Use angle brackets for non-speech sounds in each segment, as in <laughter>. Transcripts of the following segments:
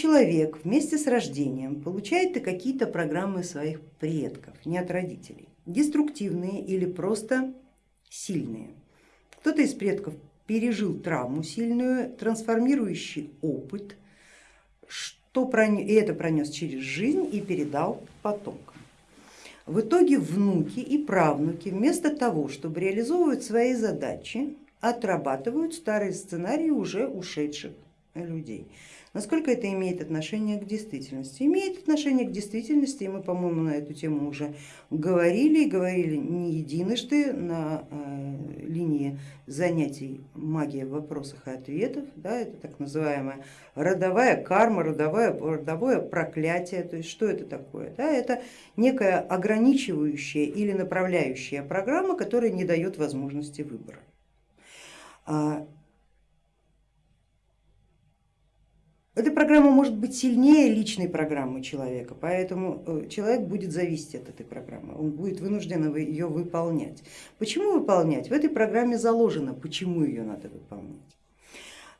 человек вместе с рождением получает и какие-то программы своих предков, не от родителей, деструктивные или просто сильные. Кто-то из предков пережил травму сильную, трансформирующий опыт, что пронес, и это пронес через жизнь и передал потомкам. В итоге внуки и правнуки вместо того, чтобы реализовывать свои задачи, отрабатывают старые сценарии уже ушедших людей. Насколько это имеет отношение к действительности? Имеет отношение к действительности, и мы, по-моему, на эту тему уже говорили, и говорили не единожды на э, линии занятий магия в вопросах и ответов, да, это так называемая родовая карма, родовое, родовое проклятие, то есть что это такое? Да, это некая ограничивающая или направляющая программа, которая не дает возможности выбора. А, Эта программа может быть сильнее личной программы человека, поэтому э, человек будет зависеть от этой программы, он будет вынужден ее выполнять. Почему выполнять? В этой программе заложено, почему ее надо выполнять.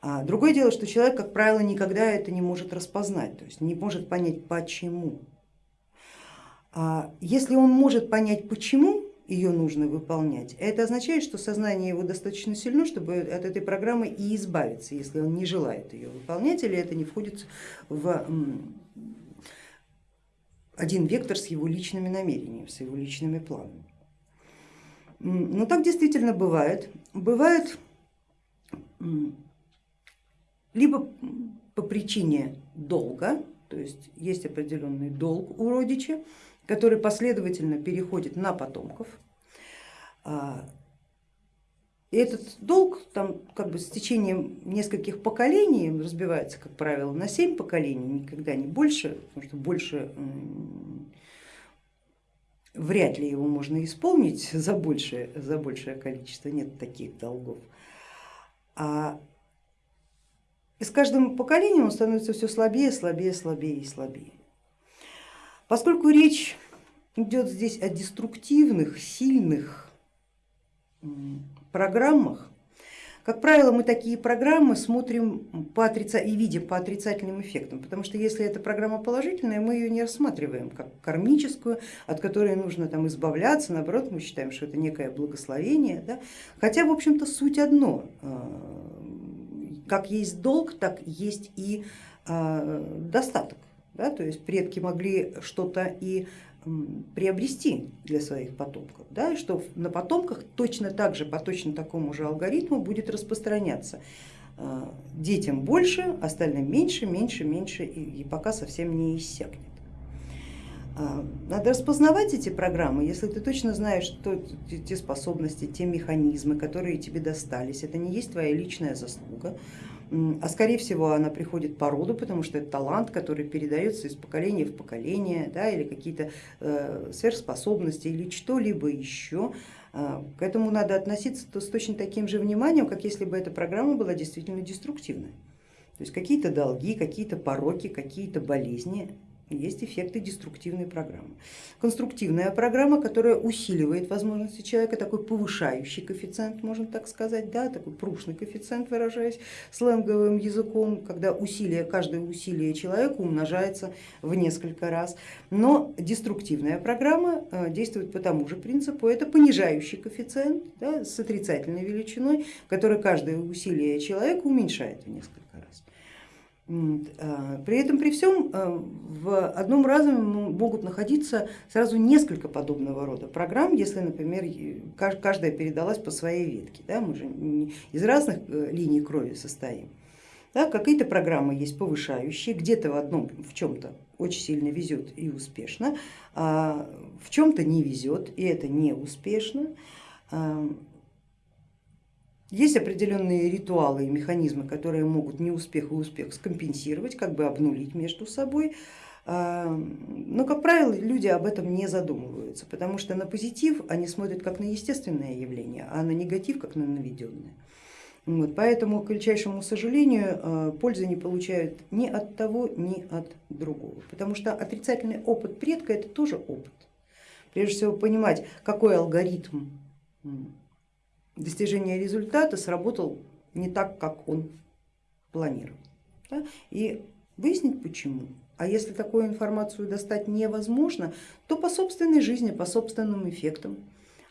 А другое дело, что человек, как правило, никогда это не может распознать, то есть не может понять почему. А если он может понять почему, ее нужно выполнять. Это означает, что сознание его достаточно сильно, чтобы от этой программы и избавиться, если он не желает ее выполнять или это не входит в один вектор с его личными намерениями, с его личными планами. Но так действительно бывает. Бывает либо по причине долга, то есть есть определенный долг у родича, который последовательно переходит на потомков. А, и этот долг там как бы с течением нескольких поколений разбивается, как правило, на семь поколений, никогда не больше, потому что больше вряд ли его можно исполнить <laughs> за большее, за большее количество, нет таких долгов. А и с каждым поколением он становится все слабее, слабее, слабее и слабее. Поскольку речь идет здесь о деструктивных, сильных программах, как правило, мы такие программы смотрим по отрица... и видим по отрицательным эффектам, потому что если эта программа положительная, мы ее не рассматриваем как кармическую, от которой нужно там избавляться, наоборот, мы считаем, что это некое благословение. Да? Хотя, в общем-то, суть одно, а, как есть долг, так есть и а, достаток. Да, то есть предки могли что-то и приобрести для своих потомков, да, и что на потомках точно так же, по точно такому же алгоритму будет распространяться. А, детям больше, остальным меньше, меньше, меньше и, и пока совсем не иссякнет. А, надо распознавать эти программы, если ты точно знаешь, что те способности, те механизмы, которые тебе достались, это не есть твоя личная заслуга, а скорее всего она приходит по роду, потому что это талант, который передается из поколения в поколение, да, или какие-то э, сверхспособности или что-либо еще. А, к этому надо относиться с точно таким же вниманием, как если бы эта программа была действительно деструктивной. То есть какие-то долги, какие-то пороки, какие-то болезни есть эффекты деструктивной программы. Конструктивная программа, которая усиливает возможности человека, такой повышающий коэффициент, можно так сказать, да, такой прушный коэффициент, выражаясь сленговым языком, когда усилие, каждое усилие человека умножается в несколько раз. Но деструктивная программа э, действует по тому же принципу, это понижающий коэффициент да, с отрицательной величиной, который каждое усилие человека уменьшает в несколько раз. А, при этом при всем а, в одном разуме могут находиться сразу несколько подобного рода программ, если, например, каждая передалась по своей ветке. Да, мы же из разных э, линий крови состоим. Да, Какие-то программы есть повышающие, где-то в одном в чем-то очень сильно везет и успешно, а в чем-то не везет и это не успешно. Есть определенные ритуалы и механизмы, которые могут неуспех и успех скомпенсировать, как бы обнулить между собой. А, но, как правило, люди об этом не задумываются, потому что на позитив они смотрят как на естественное явление, а на негатив как на наведенное. Вот, поэтому, к величайшему сожалению, а, пользы не получают ни от того, ни от другого, потому что отрицательный опыт предка это тоже опыт. Прежде всего понимать, какой алгоритм достижения результата сработал не так, как он планировал. Да? И выяснить почему. А если такую информацию достать невозможно, то по собственной жизни, по собственным эффектам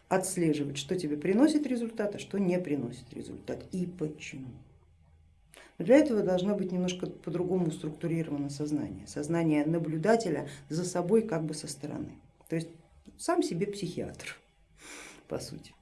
отслеживать, что тебе приносит результат, а что не приносит результат и почему. Но для этого должно быть немножко по-другому структурировано сознание, сознание наблюдателя за собой как бы со стороны. То есть сам себе психиатр, по сути.